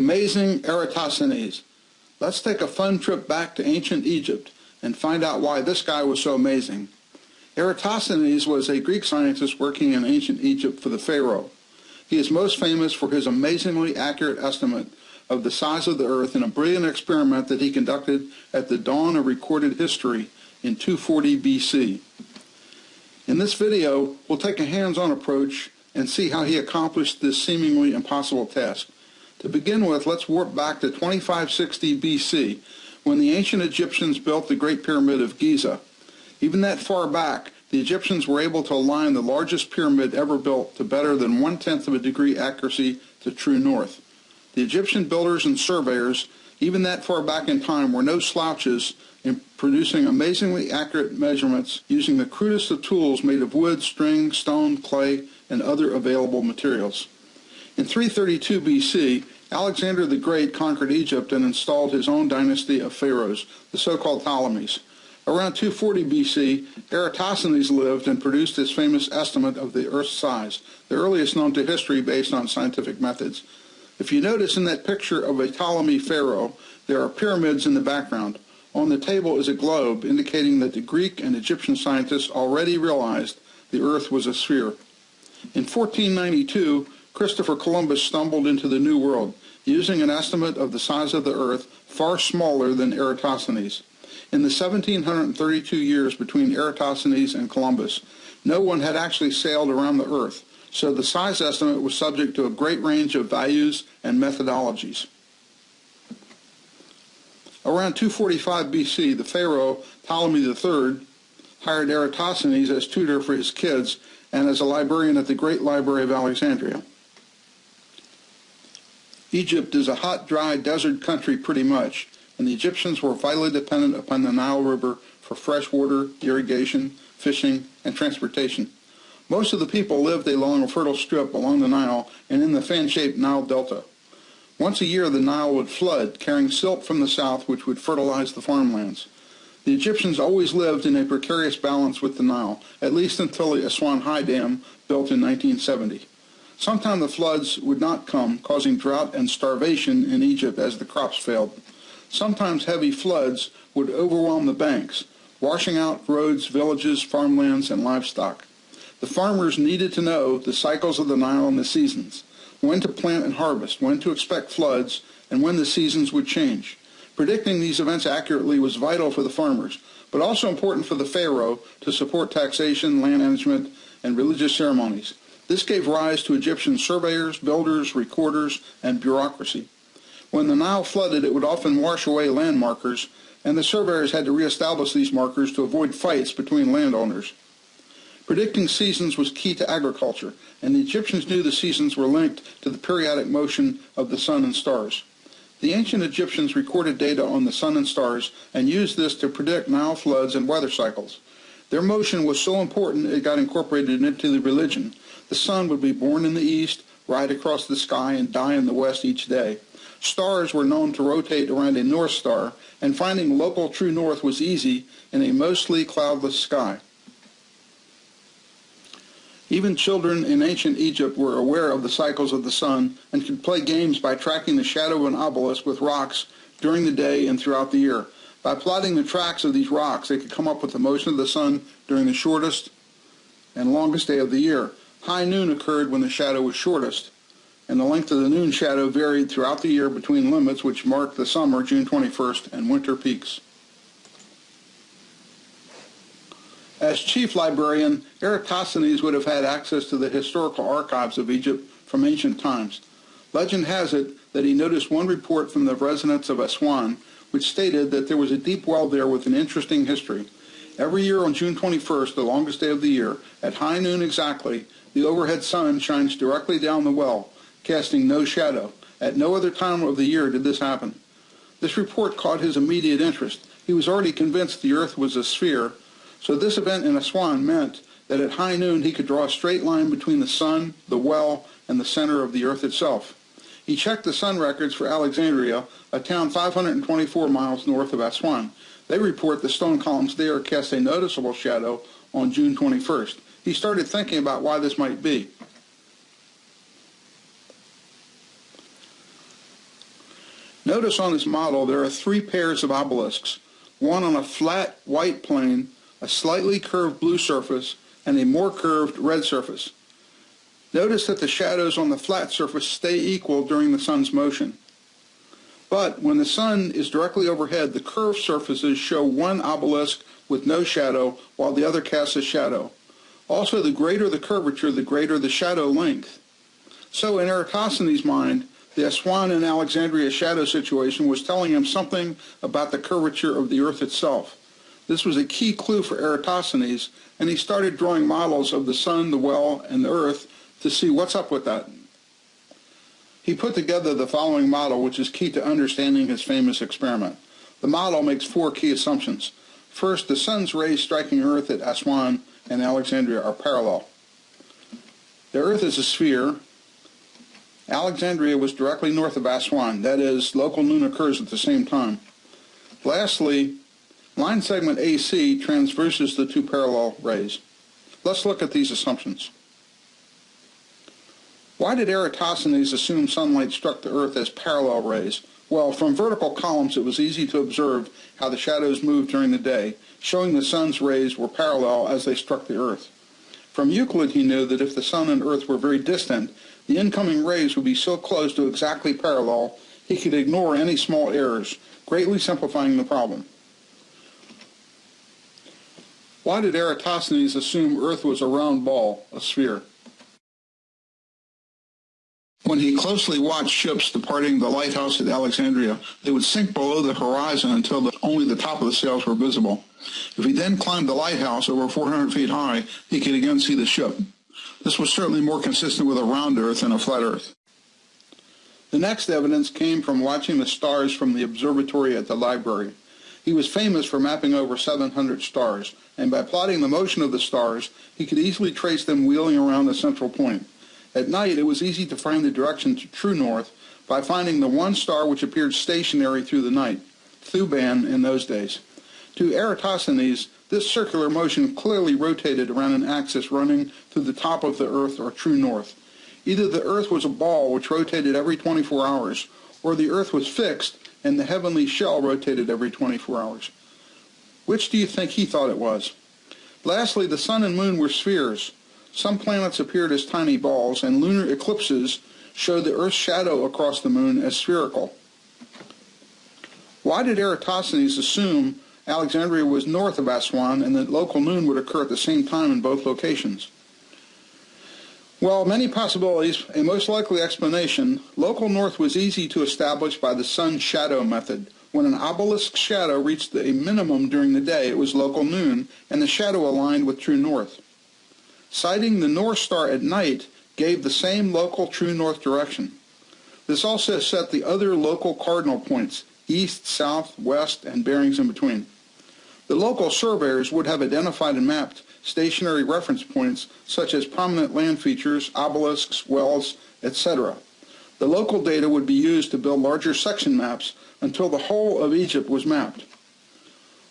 amazing Eratosthenes. Let's take a fun trip back to ancient Egypt and find out why this guy was so amazing. Eratosthenes was a Greek scientist working in ancient Egypt for the pharaoh. He is most famous for his amazingly accurate estimate of the size of the earth in a brilliant experiment that he conducted at the dawn of recorded history in 240 BC. In this video, we'll take a hands-on approach and see how he accomplished this seemingly impossible task. To begin with, let's warp back to 2560 BC, when the ancient Egyptians built the Great Pyramid of Giza. Even that far back, the Egyptians were able to align the largest pyramid ever built to better than one-tenth of a degree accuracy to true north. The Egyptian builders and surveyors, even that far back in time, were no slouches in producing amazingly accurate measurements using the crudest of tools made of wood, string, stone, clay, and other available materials. In 332 BC, Alexander the Great conquered Egypt and installed his own dynasty of pharaohs, the so-called Ptolemies. Around 240 BC, Eratosthenes lived and produced his famous estimate of the Earth's size, the earliest known to history based on scientific methods. If you notice in that picture of a Ptolemy pharaoh, there are pyramids in the background. On the table is a globe indicating that the Greek and Egyptian scientists already realized the Earth was a sphere. In 1492, Christopher Columbus stumbled into the New World, using an estimate of the size of the Earth far smaller than Eratosthenes. In the 1732 years between Eratosthenes and Columbus, no one had actually sailed around the Earth, so the size estimate was subject to a great range of values and methodologies. Around 245 BC, the pharaoh Ptolemy III hired Eratosthenes as tutor for his kids and as a librarian at the Great Library of Alexandria. Egypt is a hot, dry, desert country pretty much, and the Egyptians were vitally dependent upon the Nile River for fresh water, irrigation, fishing, and transportation. Most of the people lived along a fertile strip along the Nile and in the fan-shaped Nile Delta. Once a year, the Nile would flood, carrying silt from the south which would fertilize the farmlands. The Egyptians always lived in a precarious balance with the Nile, at least until the Aswan High Dam built in 1970. Sometimes the floods would not come, causing drought and starvation in Egypt as the crops failed. Sometimes heavy floods would overwhelm the banks, washing out roads, villages, farmlands, and livestock. The farmers needed to know the cycles of the Nile and the seasons, when to plant and harvest, when to expect floods, and when the seasons would change. Predicting these events accurately was vital for the farmers, but also important for the pharaoh to support taxation, land management, and religious ceremonies. This gave rise to Egyptian surveyors, builders, recorders, and bureaucracy. When the Nile flooded, it would often wash away land markers, and the surveyors had to reestablish these markers to avoid fights between landowners. Predicting seasons was key to agriculture, and the Egyptians knew the seasons were linked to the periodic motion of the sun and stars. The ancient Egyptians recorded data on the sun and stars and used this to predict Nile floods and weather cycles. Their motion was so important it got incorporated into the religion. The sun would be born in the east, ride across the sky, and die in the west each day. Stars were known to rotate around a north star, and finding local true north was easy in a mostly cloudless sky. Even children in ancient Egypt were aware of the cycles of the sun and could play games by tracking the shadow of an obelisk with rocks during the day and throughout the year. By plotting the tracks of these rocks, they could come up with the motion of the sun during the shortest and longest day of the year. High noon occurred when the shadow was shortest, and the length of the noon shadow varied throughout the year between limits which marked the summer, June 21st, and winter peaks. As chief librarian, Eratosthenes would have had access to the historical archives of Egypt from ancient times. Legend has it that he noticed one report from the residents of Aswan which stated that there was a deep well there with an interesting history. Every year on June 21st, the longest day of the year, at high noon exactly, the overhead sun shines directly down the well, casting no shadow. At no other time of the year did this happen. This report caught his immediate interest. He was already convinced the earth was a sphere so this event in Aswan meant that at high noon he could draw a straight line between the sun, the well, and the center of the earth itself. He checked the sun records for Alexandria, a town 524 miles north of Aswan. They report the stone columns there cast a noticeable shadow on June 21st. He started thinking about why this might be. Notice on this model there are three pairs of obelisks, one on a flat white plane, a slightly curved blue surface, and a more curved red surface. Notice that the shadows on the flat surface stay equal during the sun's motion. But when the sun is directly overhead, the curved surfaces show one obelisk with no shadow, while the other casts a shadow. Also, the greater the curvature, the greater the shadow length. So in Eratosthenes' mind, the Aswan and Alexandria shadow situation was telling him something about the curvature of the Earth itself. This was a key clue for Eratosthenes, and he started drawing models of the sun, the well, and the Earth to see what's up with that. He put together the following model, which is key to understanding his famous experiment. The model makes four key assumptions. First, the sun's rays striking Earth at Aswan and Alexandria are parallel. The Earth is a sphere. Alexandria was directly north of Aswan. That is, local noon occurs at the same time. Lastly, line segment AC transverses the two parallel rays. Let's look at these assumptions. Why did Eratosthenes assume sunlight struck the Earth as parallel rays? Well, from vertical columns it was easy to observe how the shadows moved during the day, showing the sun's rays were parallel as they struck the Earth. From Euclid he knew that if the sun and Earth were very distant, the incoming rays would be so close to exactly parallel he could ignore any small errors, greatly simplifying the problem. Why did Eratosthenes assume Earth was a round ball, a sphere? When he closely watched ships departing the lighthouse at Alexandria, they would sink below the horizon until the, only the top of the sails were visible. If he then climbed the lighthouse over 400 feet high, he could again see the ship. This was certainly more consistent with a round Earth than a flat Earth. The next evidence came from watching the stars from the observatory at the library. He was famous for mapping over 700 stars, and by plotting the motion of the stars, he could easily trace them wheeling around a central point. At night, it was easy to find the direction to true north by finding the one star which appeared stationary through the night, Thuban in those days. To Eratosthenes, this circular motion clearly rotated around an axis running through the top of the Earth or true north. Either the Earth was a ball which rotated every 24 hours, or the Earth was fixed and the heavenly shell rotated every 24 hours. Which do you think he thought it was? Lastly, the sun and moon were spheres. Some planets appeared as tiny balls, and lunar eclipses showed the Earth's shadow across the moon as spherical. Why did Eratosthenes assume Alexandria was north of Aswan and that local noon would occur at the same time in both locations? Well, many possibilities. A most likely explanation, local north was easy to establish by the sun shadow method. When an obelisk shadow reached a minimum during the day, it was local noon, and the shadow aligned with true north. Sighting the North Star at night gave the same local true north direction. This also set the other local cardinal points, east, south, west, and bearings in between. The local surveyors would have identified and mapped stationary reference points such as prominent land features, obelisks, wells, etc. The local data would be used to build larger section maps until the whole of Egypt was mapped.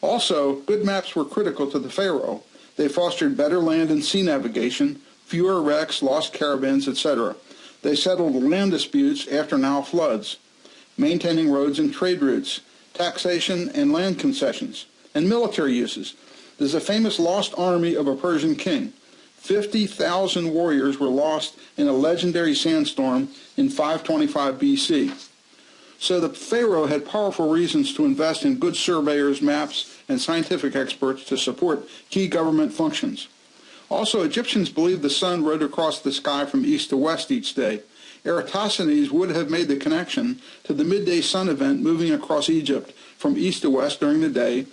Also, good maps were critical to the pharaoh they fostered better land and sea navigation, fewer wrecks, lost caravans, etc. They settled land disputes after Nile floods, maintaining roads and trade routes, taxation and land concessions, and military uses. There's a famous lost army of a Persian king. 50,000 warriors were lost in a legendary sandstorm in 525 BC. So the Pharaoh had powerful reasons to invest in good surveyors, maps, and scientific experts to support key government functions. Also, Egyptians believed the sun rode across the sky from east to west each day. Eratosthenes would have made the connection to the midday sun event moving across Egypt from east to west during the day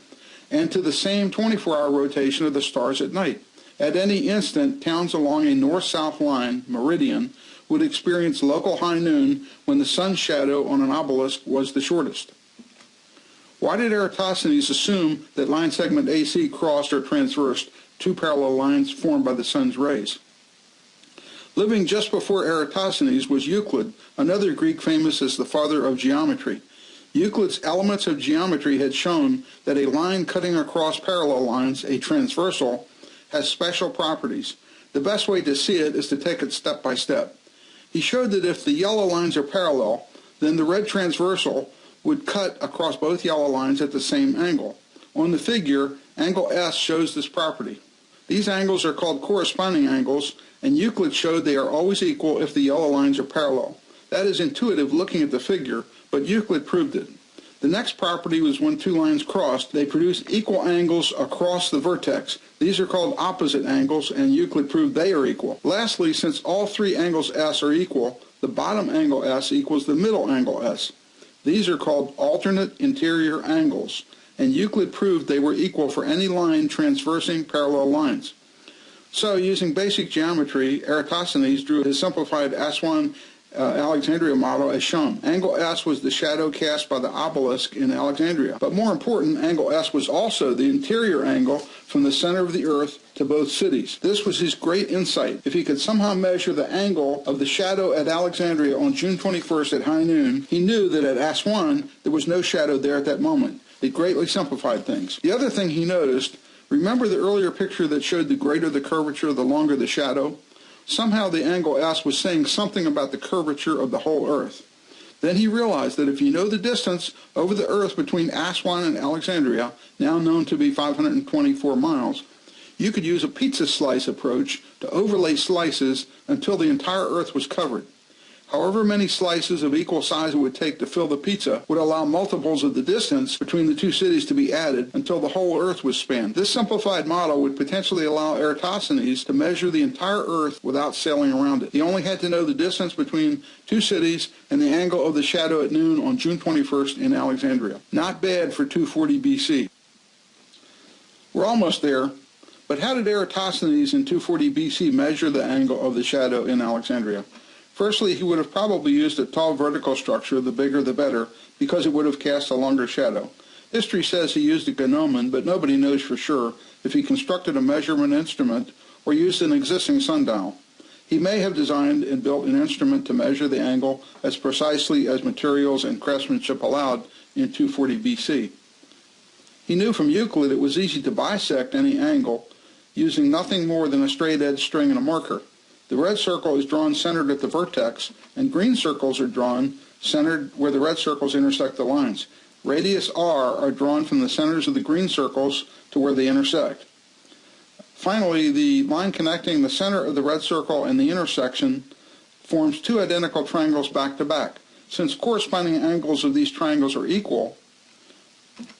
and to the same 24-hour rotation of the stars at night. At any instant, towns along a north-south line, meridian, would experience local high noon when the sun's shadow on an obelisk was the shortest. Why did Eratosthenes assume that line segment AC crossed or transversed two parallel lines formed by the sun's rays? Living just before Eratosthenes was Euclid, another Greek famous as the father of geometry. Euclid's Elements of Geometry had shown that a line cutting across parallel lines, a transversal, has special properties. The best way to see it is to take it step by step. He showed that if the yellow lines are parallel, then the red transversal would cut across both yellow lines at the same angle. On the figure, angle S shows this property. These angles are called corresponding angles, and Euclid showed they are always equal if the yellow lines are parallel. That is intuitive looking at the figure, but Euclid proved it. The next property was when two lines crossed, they produce equal angles across the vertex. These are called opposite angles, and Euclid proved they are equal. Lastly, since all three angles S are equal, the bottom angle S equals the middle angle S. These are called alternate interior angles, and Euclid proved they were equal for any line transversing parallel lines. So, using basic geometry, Eratosthenes drew his simplified Aswan uh, Alexandria model as shown. Angle S was the shadow cast by the obelisk in Alexandria. But more important, angle S was also the interior angle from the center of the earth to both cities. This was his great insight. If he could somehow measure the angle of the shadow at Alexandria on June 21st at high noon, he knew that at Aswan there was no shadow there at that moment. It greatly simplified things. The other thing he noticed, remember the earlier picture that showed the greater the curvature, the longer the shadow? Somehow the angle S was saying something about the curvature of the whole Earth. Then he realized that if you know the distance over the Earth between Aswan and Alexandria, now known to be 524 miles, you could use a pizza slice approach to overlay slices until the entire Earth was covered. However many slices of equal size it would take to fill the pizza would allow multiples of the distance between the two cities to be added until the whole Earth was spanned. This simplified model would potentially allow Eratosthenes to measure the entire Earth without sailing around it. He only had to know the distance between two cities and the angle of the shadow at noon on June 21st in Alexandria. Not bad for 240 BC. We're almost there, but how did Eratosthenes in 240 BC measure the angle of the shadow in Alexandria? Firstly, he would have probably used a tall vertical structure, the bigger the better, because it would have cast a longer shadow. History says he used a gnomon, but nobody knows for sure if he constructed a measurement instrument or used an existing sundial. He may have designed and built an instrument to measure the angle as precisely as materials and craftsmanship allowed in 240 BC. He knew from Euclid it was easy to bisect any angle using nothing more than a straight edge string and a marker. The red circle is drawn centered at the vertex, and green circles are drawn centered where the red circles intersect the lines. Radius r are drawn from the centers of the green circles to where they intersect. Finally, the line connecting the center of the red circle and the intersection forms two identical triangles back to back. Since corresponding angles of these triangles are equal,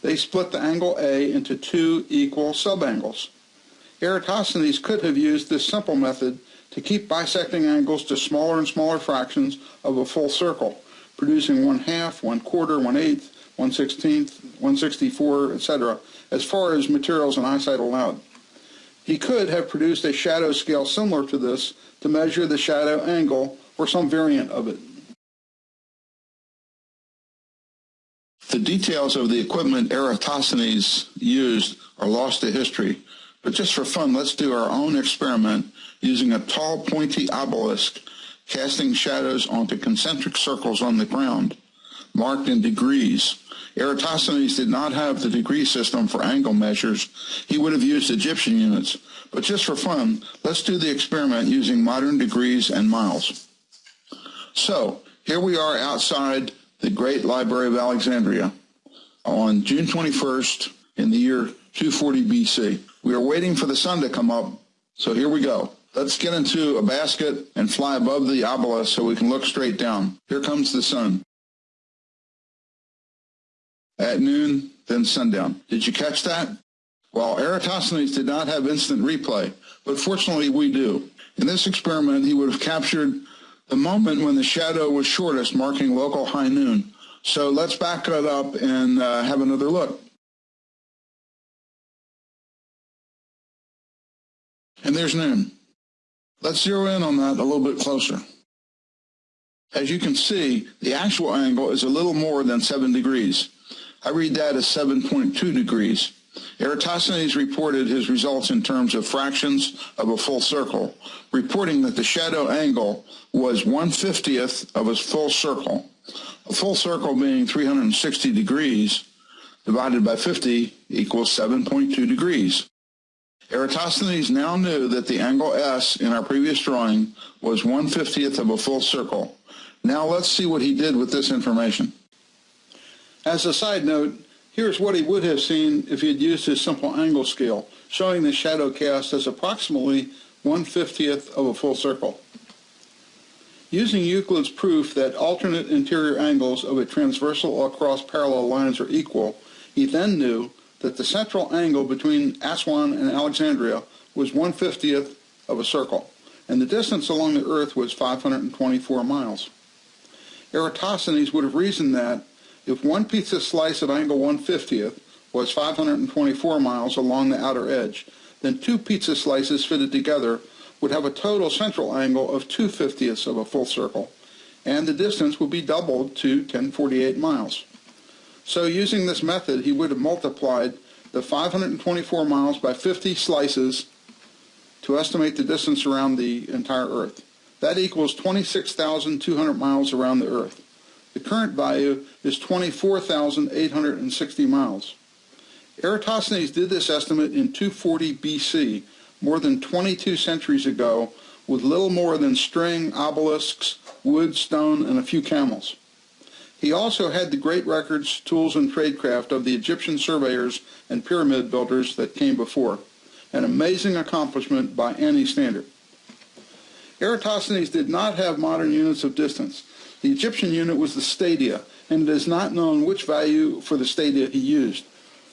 they split the angle A into two equal subangles. Eratosthenes could have used this simple method to keep bisecting angles to smaller and smaller fractions of a full circle, producing one half, one quarter, one eighth, one sixteenth, one sixty-four, etc., as far as materials and eyesight allowed. He could have produced a shadow scale similar to this to measure the shadow angle or some variant of it. The details of the equipment Eratosthenes used are lost to history, but just for fun, let's do our own experiment using a tall, pointy obelisk, casting shadows onto concentric circles on the ground, marked in degrees. Eratosthenes did not have the degree system for angle measures. He would have used Egyptian units. But just for fun, let's do the experiment using modern degrees and miles. So, here we are outside the Great Library of Alexandria on June 21st in the year 240 BC. We are waiting for the sun to come up, so here we go. Let's get into a basket and fly above the obelisk so we can look straight down. Here comes the sun. At noon, then sundown. Did you catch that? Well, Eratosthenes did not have instant replay, but fortunately we do. In this experiment, he would have captured the moment when the shadow was shortest, marking local high noon. So let's back it up and uh, have another look. And there's noon. Let's zero in on that a little bit closer. As you can see, the actual angle is a little more than 7 degrees. I read that as 7.2 degrees. Eratosthenes reported his results in terms of fractions of a full circle, reporting that the shadow angle was 150th of a full circle. A full circle being 360 degrees divided by 50 equals 7.2 degrees. Eratosthenes now knew that the angle S in our previous drawing was 150th of a full circle. Now let's see what he did with this information. As a side note, here's what he would have seen if he had used his simple angle scale, showing the shadow cast as approximately 1 50th of a full circle. Using Euclid's proof that alternate interior angles of a transversal across parallel lines are equal, he then knew that the central angle between Aswan and Alexandria was 1 50th of a circle, and the distance along the Earth was 524 miles. Eratosthenes would have reasoned that if one pizza slice of angle 1 50th was 524 miles along the outer edge, then two pizza slices fitted together would have a total central angle of 2 50ths of a full circle, and the distance would be doubled to 1048 miles. So using this method, he would have multiplied the 524 miles by 50 slices to estimate the distance around the entire Earth. That equals 26,200 miles around the Earth. The current value is 24,860 miles. Eratosthenes did this estimate in 240 BC, more than 22 centuries ago, with little more than string, obelisks, wood, stone, and a few camels. He also had the great records, tools, and tradecraft of the Egyptian surveyors and pyramid builders that came before, an amazing accomplishment by any standard. Eratosthenes did not have modern units of distance. The Egyptian unit was the stadia, and it is not known which value for the stadia he used.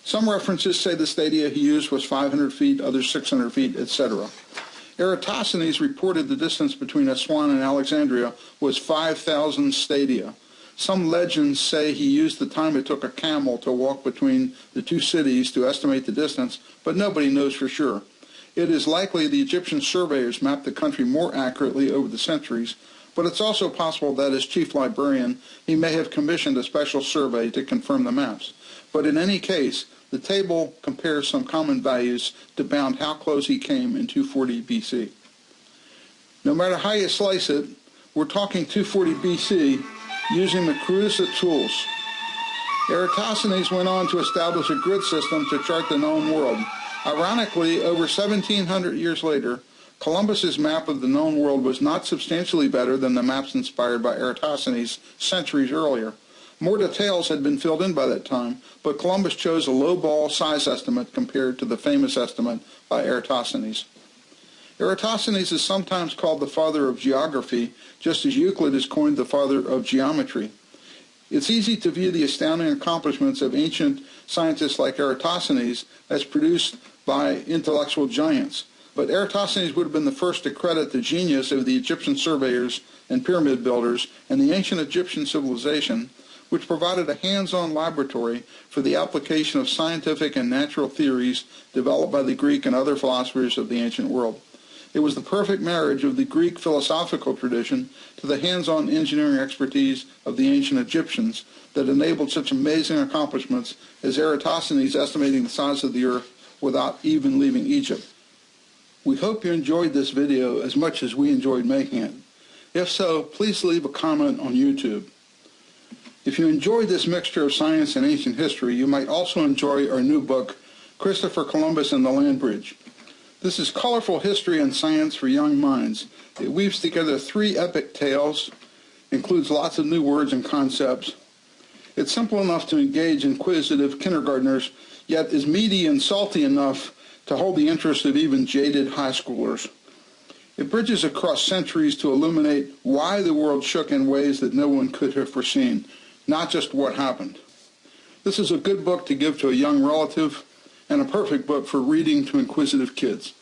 Some references say the stadia he used was 500 feet, others 600 feet, etc. Eratosthenes reported the distance between Aswan and Alexandria was 5,000 stadia. Some legends say he used the time it took a camel to walk between the two cities to estimate the distance, but nobody knows for sure. It is likely the Egyptian surveyors mapped the country more accurately over the centuries, but it's also possible that as chief librarian, he may have commissioned a special survey to confirm the maps. But in any case, the table compares some common values to bound how close he came in 240 BC. No matter how you slice it, we're talking 240 BC using the Cruziot tools. Eratosthenes went on to establish a grid system to chart the known world. Ironically, over 1700 years later, Columbus's map of the known world was not substantially better than the maps inspired by Eratosthenes centuries earlier. More details had been filled in by that time, but Columbus chose a low-ball size estimate compared to the famous estimate by Eratosthenes. Eratosthenes is sometimes called the father of geography, just as Euclid is coined the father of geometry. It's easy to view the astounding accomplishments of ancient scientists like Eratosthenes as produced by intellectual giants, but Eratosthenes would have been the first to credit the genius of the Egyptian surveyors and pyramid builders and the ancient Egyptian civilization which provided a hands-on laboratory for the application of scientific and natural theories developed by the Greek and other philosophers of the ancient world. It was the perfect marriage of the Greek philosophical tradition to the hands-on engineering expertise of the ancient Egyptians that enabled such amazing accomplishments as Eratosthenes estimating the size of the earth without even leaving Egypt. We hope you enjoyed this video as much as we enjoyed making it. If so, please leave a comment on YouTube. If you enjoyed this mixture of science and ancient history, you might also enjoy our new book, Christopher Columbus and the Land Bridge. This is colorful history and science for young minds. It weaves together three epic tales, includes lots of new words and concepts. It's simple enough to engage inquisitive kindergartners, yet is meaty and salty enough to hold the interest of even jaded high schoolers. It bridges across centuries to illuminate why the world shook in ways that no one could have foreseen not just what happened. This is a good book to give to a young relative and a perfect book for reading to inquisitive kids.